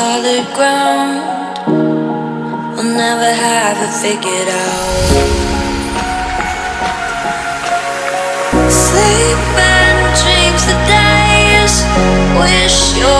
solid ground. We'll never have it figured out. Sleep and dreams the days wish you